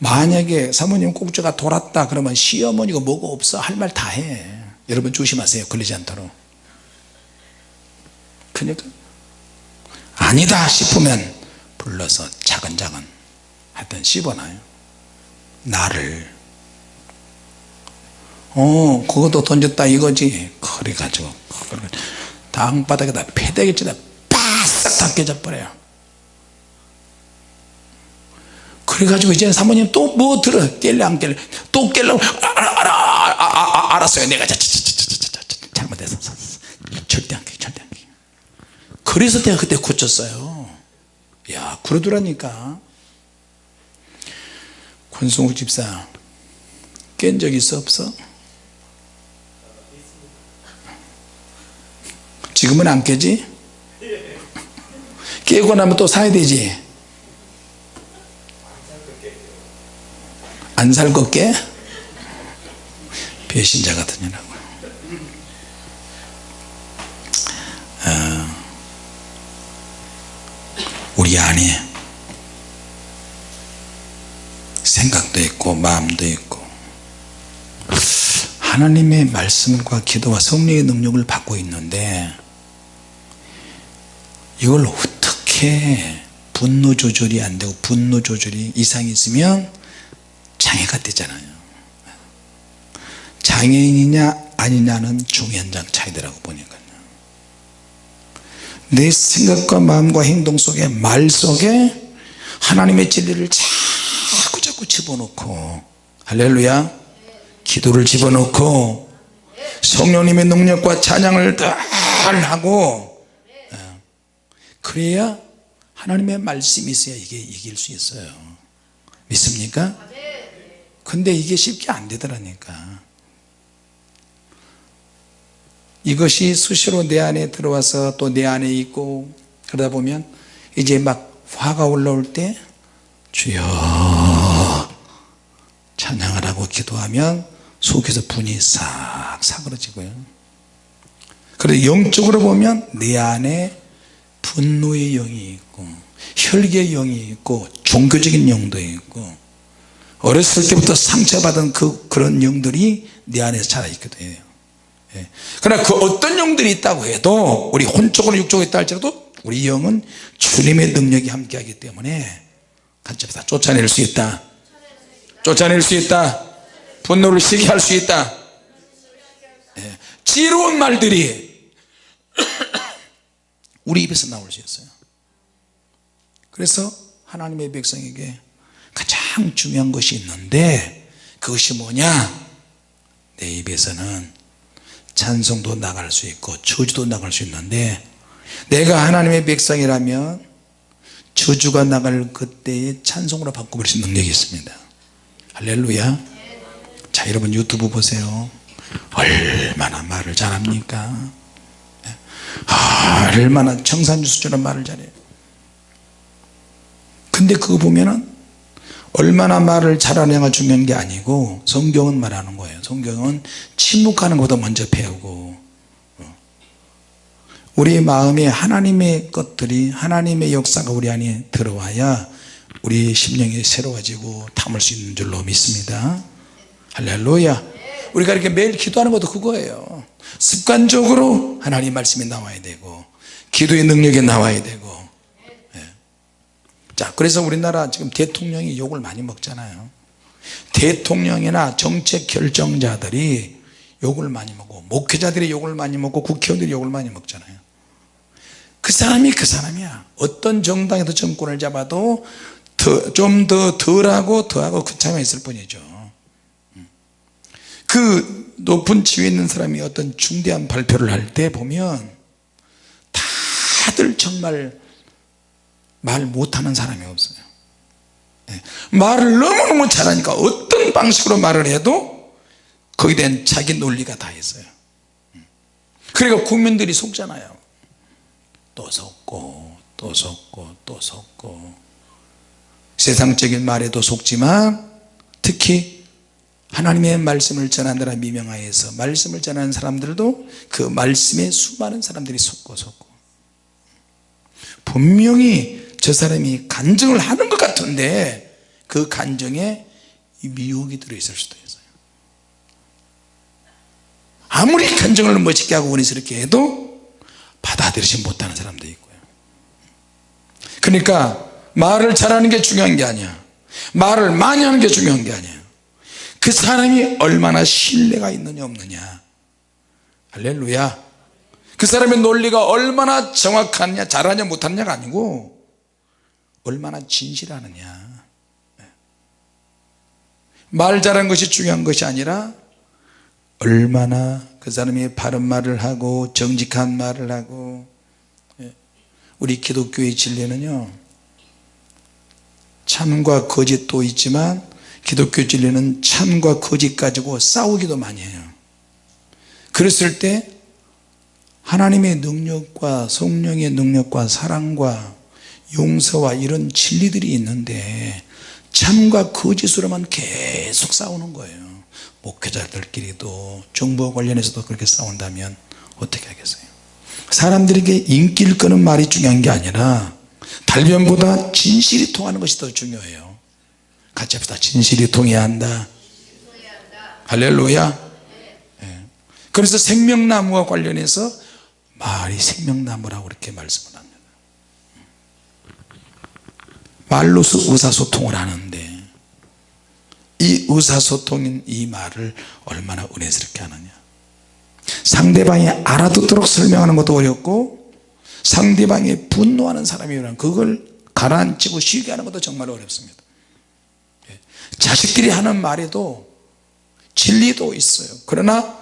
만약에 사모님 꼭지가 돌았다 그러면 시어머니가 뭐가 없어? 할 말 다 해. 여러분 조심하세요 걸리지 않도록. 그러니까 아니다 싶으면 불러서 차근차근 하여튼 씹어놔요. 나를. 어 그것도 던졌다 이거지. 그래가지고 땅바닥에다 패대기치다 바싹 다 깨져버려요 그래가지고 이제 사모님 또 뭐 들어 깰래 안 깰래? 또 깰려고 알아 알아 아, 아, 아, 알았어요. 내가 자, 자, 자, 자, 잘못해서 절대 안 깨, 절대 안 깨. 그래서 내가 그때 고쳤어요. 야 그러더라니까. 권성욱 집사 깬 적 있어 없어? 지금은 안 깨지? 깨고 나면 또 사야 되지 안살것 깨? 배신자 같으냐고 어, 우리 안에 생각도 있고 마음도 있고 하나님의 말씀과 기도와 성령의 능력을 받고 있는데 이걸 어떻게 분노 조절이 안 되고 분노 조절이 이상이 있으면 장애가 되잖아요. 장애인이냐 아니냐는 중요한 차이더라고 보니까요. 내 생각과 마음과 행동 속에 말 속에 하나님의 진리를 자꾸 자꾸 집어넣고 할렐루야 기도를 집어넣고 성령님의 능력과 찬양을 다 하고 그래야 하나님의 말씀이 있어야 이게 이길 수 있어요. 믿습니까? 근데 이게 쉽게 안 되더라니까. 이것이 수시로 내 안에 들어와서 또 내 안에 있고 그러다 보면 이제 막 화가 올라올 때 주여 찬양을 하고 기도하면 속에서 분이 싹 사그러지고요. 그래서 영적으로 보면 내 안에 분노의 영이 있고 혈기의 영이 있고 종교적인 영도 있고 어렸을 때부터 상처받은 그, 그런 영들이 내 안에 살아있기도 해요 예. 그러나 그 어떤 영들이 있다고 해도 우리 혼적으로 육적으로 있다 할지라도 우리 영은 주님의 능력이 함께하기 때문에 같이 다 쫓아낼 수 있다. 쫓아낼 수 있다. 분노를 쉬게 할 수 있다. 예. 지혜로운 말들이 우리 입에서 나올 수 있어요. 그래서 하나님의 백성에게 가장 중요한 것이 있는데 그것이 뭐냐? 내 입에서는 찬송도 나갈 수 있고 저주도 나갈 수 있는데 내가 하나님의 백성이라면 저주가 나갈 그때의 찬송으로 바꿔버릴 수 있는 능력이 있습니다. 할렐루야. 자 여러분 유튜브 보세요. 얼마나 말을 잘합니까? 얼마나 청산유수처럼 말을 잘해요. 근데 그거 보면은 얼마나 말을 잘하냐가 중요한 게 아니고 성경은 말하는 거예요. 성경은 침묵하는 것보다 먼저 배우고 우리 마음에 하나님의 것들이 하나님의 역사가 우리 안에 들어와야 우리 심령이 새로워지고 담을 수 있는 줄로 믿습니다. 할렐루야. 우리가 이렇게 매일 기도하는 것도 그거예요. 습관적으로 하나님 말씀이 나와야 되고 기도의 능력이 나와야 되고 예. 자 그래서 우리나라 지금 대통령이 욕을 많이 먹잖아요. 대통령이나 정책 결정자들이 욕을 많이 먹고 목회자들이 욕을 많이 먹고 국회의원들이 욕을 많이 먹잖아요. 그 사람이 그 사람이야. 어떤 정당에서 정권을 잡아도 좀 더 덜하고 더하고 그 차이가 있을 뿐이죠. 그 높은 지위에 있는 사람이 어떤 중대한 발표를 할 때 보면 다들 정말 말 못하는 사람이 없어요. 네. 말을 너무너무 잘하니까 어떤 방식으로 말을 해도 거기에 대한 자기 논리가 다 있어요. 그러니까 국민들이 속잖아요. 또 속고 또 속고 또 속고. 세상적인 말에도 속지만 특히 하나님의 말씀을 전하느라 미명하여서 말씀을 전하는 사람들도 그 말씀에 수많은 사람들이 속고 속고. 분명히 저 사람이 간증을 하는 것 같은데 그 간증에 이 미혹이 들어있을 수도 있어요. 아무리 간증을 멋있게 하고 원리스럽게 해도 받아들이지 못하는 사람도 있고요. 그러니까 말을 잘하는 게 중요한 게 아니야. 말을 많이 하는 게 중요한 게 아니에요 그 사람이 얼마나 신뢰가 있느냐 없느냐. 할렐루야. 그 사람의 논리가 얼마나 정확하냐 잘하냐 못하냐가 아니고 얼마나 진실하느냐. 말 잘하는 것이 중요한 것이 아니라 얼마나 그 사람이 바른 말을 하고 정직한 말을 하고 예. 우리 기독교의 진리는요 참과 거짓도 있지만 기독교 진리는 참과 거짓 가지고 싸우기도 많이 해요. 그랬을 때 하나님의 능력과 성령의 능력과 사랑과 용서와 이런 진리들이 있는데 참과 거짓으로만 계속 싸우는 거예요. 목회자들끼리도 정부와 관련해서도 그렇게 싸운다면 어떻게 하겠어요? 사람들에게 인기를 끄는 말이 중요한 게 아니라 달변보다 진실이 통하는 것이 더 중요해요. 같이 합시다. 진실이 통해야 한다. 할렐루야. 예. 그래서 생명나무와 관련해서 말이 생명나무라고 그렇게 말씀을 합니다 말로서 의사소통을 하는데 이 의사소통인 이 말을 얼마나 은혜스럽게 하느냐. 상대방이 알아듣도록 설명하는 것도 어렵고 상대방이 분노하는 사람이면 그걸 가라앉히고 쉬게 하는 것도 정말 어렵습니다. 예. 자식끼리 하는 말에도 진리도 있어요. 그러나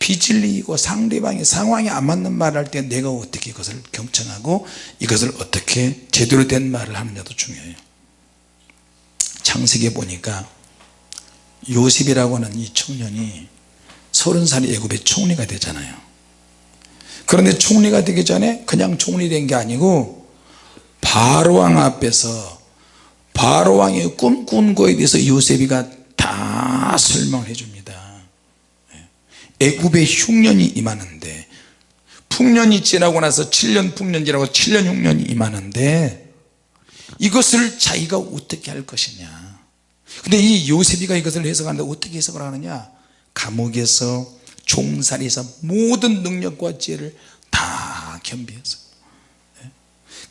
비진리이고 상대방의 상황이 안 맞는 말을 할 때 내가 어떻게 이것을 경청하고 이것을 어떻게 제대로 된 말을 하느냐도 중요해요. 창세기에 보니까 요셉이라고 하는 이 청년이 서른 살이 애굽의 총리가 되잖아요. 그런데 총리가 되기 전에 그냥 총리 된 게 아니고 바로왕 앞에서 바로왕의 꿈꾼 거에 대해서 요셉이가 다 설명을 해줍니다 애굽의 흉년이 임하는데 풍년이 지나고 나서 7년 풍년 지나고 7년 흉년이 임하는데 이것을 자기가 어떻게 할 것이냐. 근데 이 요셉이가 이것을 해석하는데 어떻게 해석을 하느냐? 감옥에서 종살이에서 모든 능력과 지혜를 다 겸비해서. 예.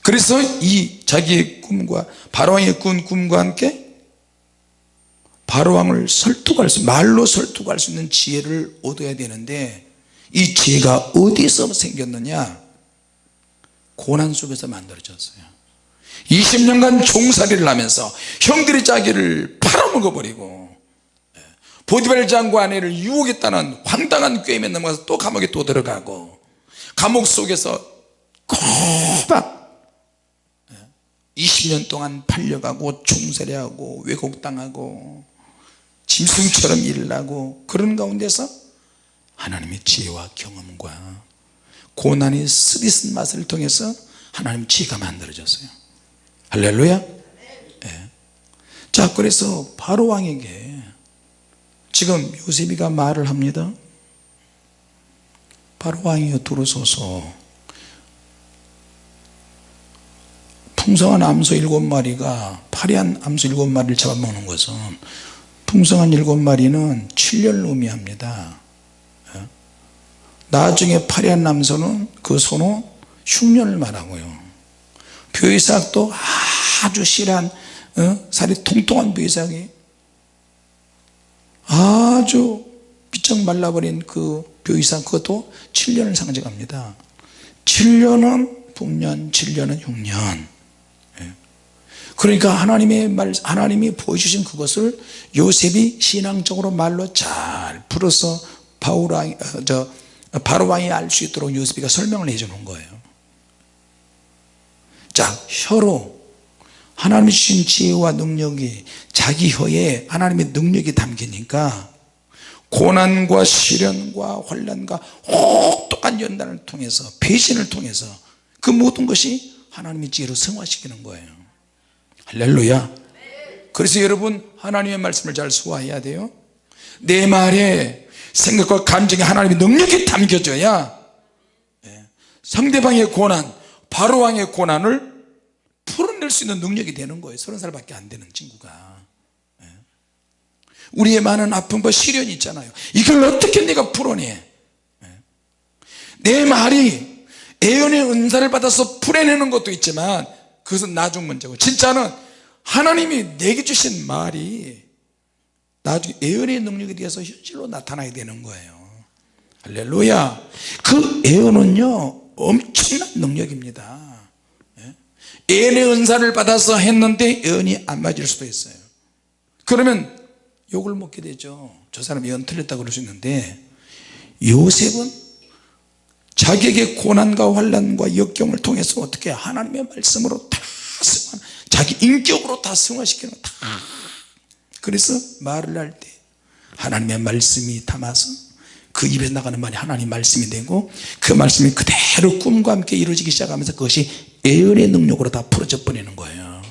그래서 이 자기의 꿈과 바로왕의 꾼 꿈과 함께 바로왕을 설득할 수 말로 설득할 수 있는 지혜를 얻어야 되는데 이 지혜가 어디서 생겼느냐? 고난 속에서 만들어졌어요. 20년간 종살이를 하면서 형들이 자기를 팔아먹어 버리고 예, 보디발 장관 아내를 유혹했다는 황당한 꾀임에 넘어가서 또 감옥에 또 들어가고 감옥 속에서 꼬박 20년 예, 동안 팔려가고 총살이하고 왜곡당하고 짐승처럼 일을 하고 그런 가운데서 하나님의 지혜와 경험과 고난의 스리슨 맛을 통해서 하나님 지혜가 만들어졌어요. 할렐루야. 네. 자 그래서 바로왕에게 지금 요셉이가 말을 합니다. 바로왕이여 들어서서 풍성한 암소 일곱 마리가 파리한 암소 일곱 마리를 잡아먹는 것은 풍성한 일곱 마리는 7년을 의미합니다 어? 나중에 파리한 남소는 그 소는 흉년을 말하고요 벼이삭도 아주 실한 어? 살이 통통한 벼이삭이 아주 비쩍 말라버린 그 벼이삭 그것도 7년을 상징합니다 7년은 북년 7년은 흉년 그러니까 하나님의 말 하나님이 보여주신 그것을 요셉이 신앙적으로 말로 잘 풀어서 바울왕 어, 저 바로왕이 알 수 있도록 요셉이가 설명을 해 주는 거예요. 자 혀로 하나님이 주신 지혜와 능력이 자기 혀에 하나님의 능력이 담기니까 고난과 시련과 환란과 혹독한 연단을 통해서 배신을 통해서 그 모든 것이 하나님의 지혜로 승화시키는 거예요 할렐루야. 그래서 여러분 하나님의 말씀을 잘 소화해야 돼요. 내 말에 생각과 감정에 하나님의 능력이 담겨져야 예, 상대방의 고난 바로왕의 고난을 풀어낼 수 있는 능력이 되는 거예요. 서른 살밖에 안 되는 친구가. 예. 우리의 많은 아픔과 시련이 있잖아요. 이걸 어떻게 내가 풀어내? 내 말이 애연의 은사를 받아서 풀어내는 것도 있지만 그것은 나중 문제고. 진짜는 하나님이 내게 주신 말이 나중에 애연의 능력에 대해서 현실로 나타나야 되는 거예요. 할렐루야. 그 애연은요 엄청난 능력입니다. 예? 애연의 은사를 받아서 했는데 애연이 안 맞을 수도 있어요. 그러면 욕을 먹게 되죠. 저 사람이 연 틀렸다고 그럴 수 있는데 요셉은 자기에게 고난과 환란과 역경을 통해서 어떻게 하나님의 말씀으로 다 승화, 자기 인격으로 다 승화시키는 다. 그래서 말을 할 때 하나님의 말씀이 담아서 그 입에서 나가는 말이 하나님 말씀이 되고 그 말씀이 그대로 꿈과 함께 이루어지기 시작하면서 그것이 예언의 능력으로 다 풀어져 버리는 거예요.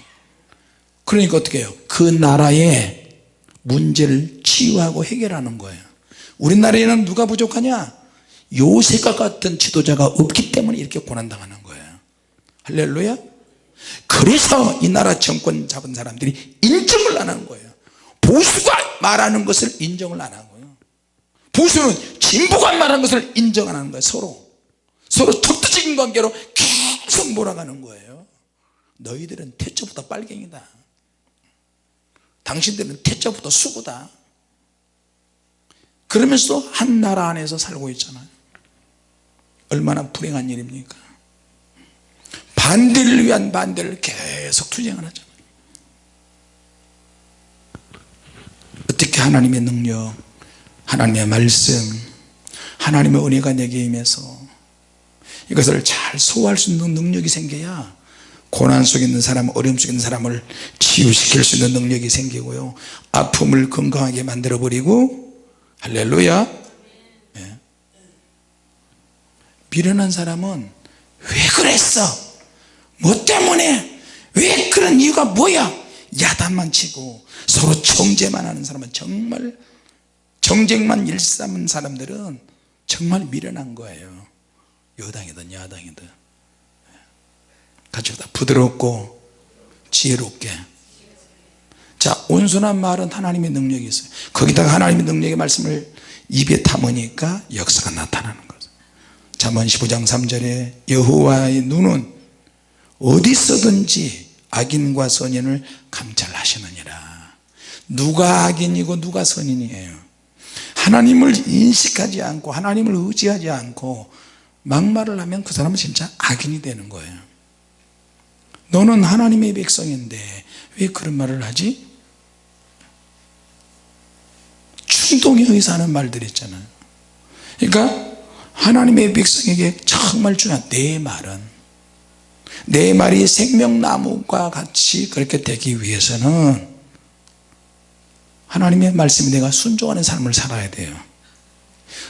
그러니까 어떻게 해요? 그 나라의 문제를 치유하고 해결하는 거예요. 우리나라에는 누가 부족하냐 요셉과 같은 지도자가 없기 때문에 이렇게 고난당하는 거예요. 할렐루야. 그래서 이 나라 정권 잡은 사람들이 인정을 안 하는 거예요. 보수가 말하는 것을 인정을 안 거예요. 보수는 진보가 말하는 것을 인정 안 하는 거예요 서로. 서로 적대적인 관계로 계속 몰아가는 거예요. 너희들은 태초부터 빨갱이다. 당신들은 태초부터 수구다. 그러면서 한 나라 안에서 살고 있잖아요 얼마나 불행한 일입니까? 반대를 위한 반대를 계속 투쟁을 하잖아요 어떻게 하나님의 능력 하나님의 말씀 하나님의 은혜가 내게 임해서 이것을 잘 소화할 수 있는 능력이 생겨야 고난 속에 있는 사람 어려움 속에 있는 사람을 치유시킬 수 있는 능력이 생기고요. 아픔을 건강하게 만들어 버리고 할렐루야 네. 미련한 사람은 왜 그랬어? 뭐 때문에? 왜 그런 이유가 뭐야? 야단만 치고 서로 정죄만 하는 사람은 정말 정쟁만 일삼은 사람들은 정말 미련한 거예요. 여당이든 야당이든. 같이 다 부드럽고 지혜롭게. 자 온순한 말은 하나님의 능력이 있어요. 거기다가 하나님의 능력의 말씀을 입에 담으니까 역사가 나타나는 잠언 15장 3절에 여호와의 눈은 어디서든지 악인과 선인을 감찰하시느니라. 누가 악인이고 누가 선인이에요? 하나님을 인식하지 않고 하나님을 의지하지 않고 막말을 하면 그 사람은 진짜 악인이 되는 거예요. 너는 하나님의 백성인데 왜 그런 말을 하지? 충동에 의해서 하는 말들 있잖아요. 그러니까 하나님의 백성에게 정말 중요한 내 말은 내 말이 생명나무과 같이 그렇게 되기 위해서는 하나님의 말씀에 내가 순종하는 삶을 살아야 돼요.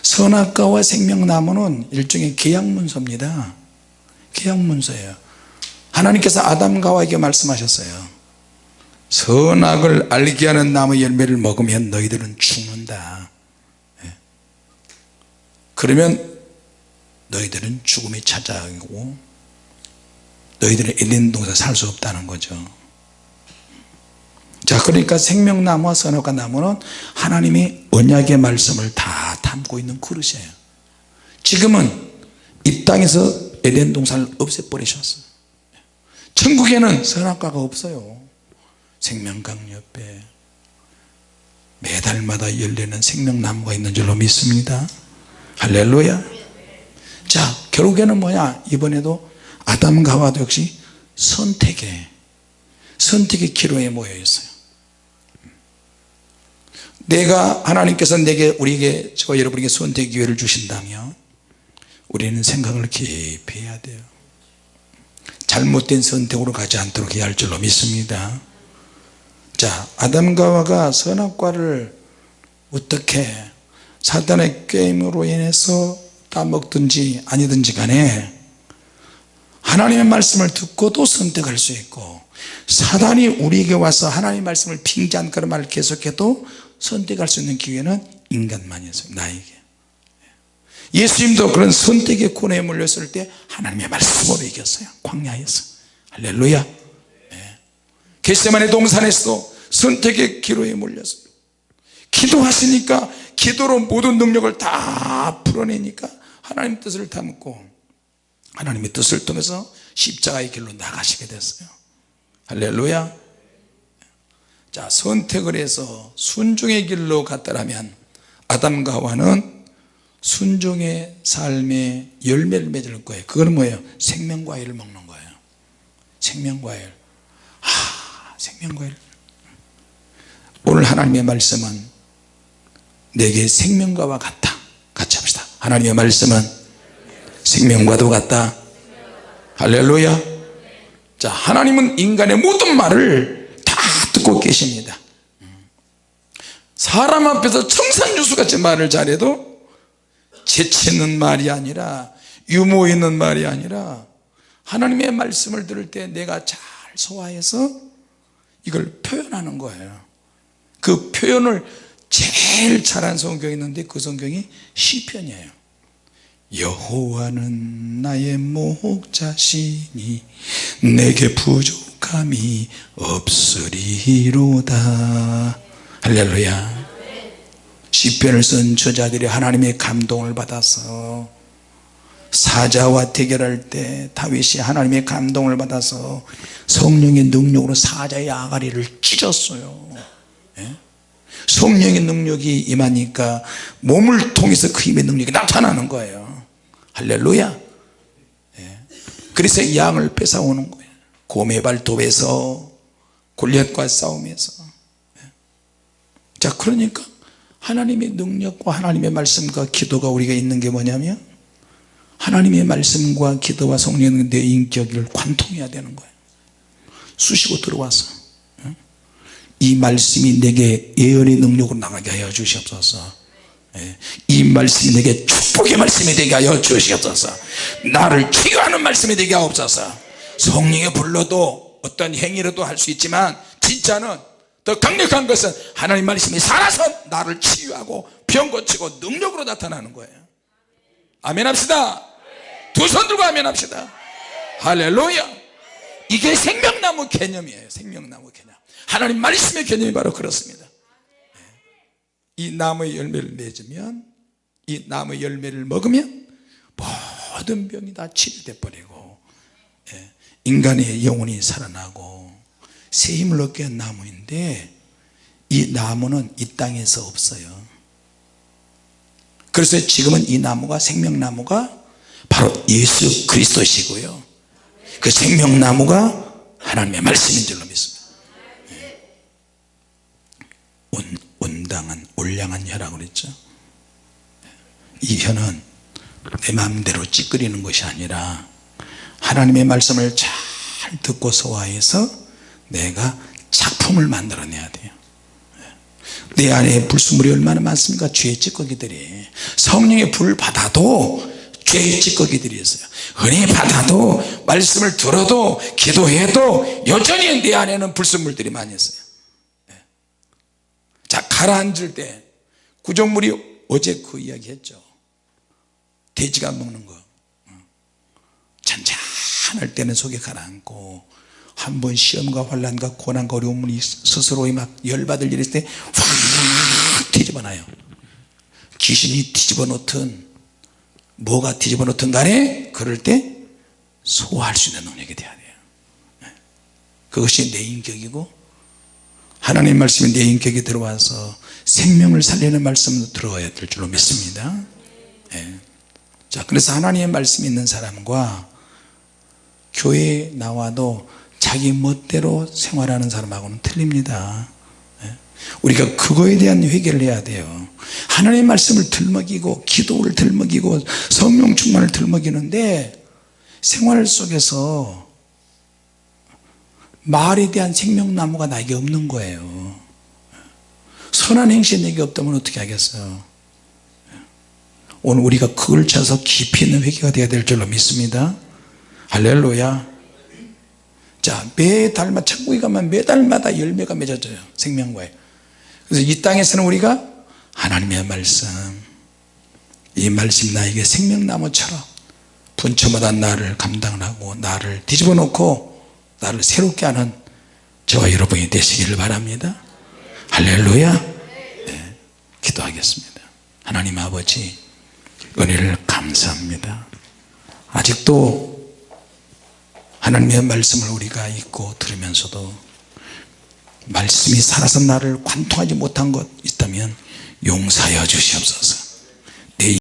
선악과와 생명나무는 일종의 계약문서입니다. 계약문서예요. 하나님께서 아담과 하와에게 말씀하셨어요. 선악을 알게 하는 나무 열매를 먹으면 너희들은 죽는다. 예. 그러면 너희들은 죽음이 찾아오고 너희들은 에덴 동산 살 수 없다는 거죠. 자 그러니까 생명나무와 선악과 나무는 하나님이 언약의 말씀을 다 담고 있는 그릇이에요. 지금은 이 땅에서 에덴 동산을 없애버리셨어요. 천국에는 선악과가 없어요. 생명강 옆에 매달마다 열리는 생명나무가 있는 줄로 믿습니다. 할렐루야 자 결국에는 뭐냐 이번에도 아담과 하와도 역시 선택의 선택의 기로에 모여 있어요. 내가 하나님께서 내게 우리에게 저와 여러분에게 선택 기회를 주신다면 우리는 생각을 깊이 해야 돼요. 잘못된 선택으로 가지 않도록 해야 할 줄로 믿습니다. 자 아담과 하와가 선악과를 어떻게 사단의 게임으로 인해서 따먹든지 아니든지 간에 하나님의 말씀을 듣고도 선택할 수 있고 사단이 우리에게 와서 하나님의 말씀을 빙자한 그런 말을 계속해도 선택할 수 있는 기회는 인간만이 있어요 나에게. 예수님도 그런 선택의 코너에 몰렸을 때 하나님의 말씀으로 이겼어요 광야에서. 할렐루야. 네. 겟세만의 동산에서 선택의 기로에 몰렸어요. 기도하시니까 기도로 모든 능력을 다 풀어내니까 하나님 뜻을 담고 하나님의 뜻을 통해서 십자가의 길로 나가시게 됐어요. 할렐루야. 자 선택을 해서 순종의 길로 갔다라면 아담과 하와는 순종의 삶의 열매를 맺을 거예요. 그거는 뭐예요? 생명과일을 먹는 거예요. 생명과일. 아 생명과일. 오늘 하나님의 말씀은 내게 생명과와 같다 하나님의 말씀은 생명과도 같다. 할렐루야. 자 하나님은 인간의 모든 말을 다 듣고 계십니다. 사람 앞에서 청산유수같이 말을 잘해도 재치 있는 말이 아니라 유머 있는 말이 아니라 하나님의 말씀을 들을 때 내가 잘 소화해서 이걸 표현하는 거예요. 그 표현을 제일 잘한 성경이 있는데 그 성경이 시편이에요 여호와는 나의 목자시니 내게 부족함이 없으리로다. 할렐루야. 시편을 쓴 저자들이 하나님의 감동을 받아서 사자와 대결할 때 다윗이 하나님의 감동을 받아서 성령의 능력으로 사자의 아가리를 찢었어요. 예? 성령의 능력이 임하니까 몸을 통해서 그 힘의 능력이 나타나는 거예요 할렐루야 예. 그래서 양을 뺏어오는 거예요 곰의 발톱에서 골리앗과 싸움에서 예. 자 그러니까 하나님의 능력과 하나님의 말씀과 기도가 우리가 있는 게 뭐냐면 하나님의 말씀과 기도와 성령의 내 인격을 관통해야 되는 거예요 쑤시고 들어와서 이 말씀이 내게 예언의 능력으로 나가게 하여 주시옵소서 예. 이 말씀이 내게 축복의 말씀이 되게 하여 주시옵소서. 나를 치유하는 말씀이 되게 하옵소서. 성령에 불러도 어떤 행위로도 할 수 있지만 진짜는 더 강력한 것은 하나님 말씀이 살아서 나를 치유하고 병 고치고 능력으로 나타나는 거예요. 아멘 합시다. 두 손 들고 아멘 합시다. 할렐루야. 이게 생명나무 개념이에요. 생명나무 개념. 하나님 말씀의 개념이 바로 그렇습니다 이 나무의 열매를 맺으면 이 나무의 열매를 먹으면 모든 병이 다 치료돼 버리고 예, 인간의 영혼이 살아나고 새 힘을 얻게 한 나무인데 이 나무는 이 땅에서 없어요. 그래서 지금은 이 나무가 생명나무가 바로 예수 그리스도시고요. 그 생명나무가 하나님의 말씀인 줄로 믿습니다. 온, 온당한 올량한 혀라고 그랬죠. 이 혀는 내 마음대로 찌끄리는 것이 아니라 하나님의 말씀을 잘 듣고 소화해서 내가 작품을 만들어내야 돼요. 내 안에 불순물이 얼마나 많습니까? 죄의 찌꺼기들이. 성령의 불 받아도 죄의 찌꺼기들이 있어요. 은혜 받아도 말씀을 들어도 기도해도 여전히 내 안에는 불순물들이 많이 있어요 자 가라앉을 때 구정물이 어제 그 이야기 했죠. 돼지가 먹는 거. 잔잔할 때는 속에 가라앉고 한 번 시험과 환란과 고난과 어려움이 스스로에 막 열받을 일 있을 때 확 뒤집어놔요. 귀신이 뒤집어 놓든 뭐가 뒤집어 놓든 간에 그럴 때 소화할 수 있는 능력이 돼야 돼요. 그것이 내 인격이고 하나님 말씀이 내 인격에 들어와서 생명을 살리는 말씀도 들어야 될 줄로 믿습니다 예. 자 그래서 하나님의 말씀이 있는 사람과 교회에 나와도 자기 멋대로 생활하는 사람하고는 틀립니다 예. 우리가 그거에 대한 회개를 해야 돼요 하나님의 말씀을 들먹이고 기도를 들먹이고 성령 충만을 들먹이는데 생활 속에서 말에 대한 생명나무가 나에게 없는 거예요. 선한 행실이 내게 없다면 어떻게 하겠어요 오늘 우리가 그걸 찾아서 깊이 있는 회개가 되어야 될 줄로 믿습니다. 할렐루야. 자 매달마다 천국에 가면 매달마다 열매가 맺어져요 생명과에. 그래서 이 땅에서는 우리가 하나님의 말씀 이 말씀 나에게 생명나무처럼 분초마다 나를 감당하고 나를 뒤집어 놓고 나를 새롭게 하는 저와 여러분이 되시기를 바랍니다. 할렐루야. 네. 기도하겠습니다. 하나님 아버지 은혜를 감사합니다. 아직도 하나님의 말씀을 우리가 읽고 들으면서도 말씀이 살아서 나를 관통하지 못한 것 있다면 용서하여 주시옵소서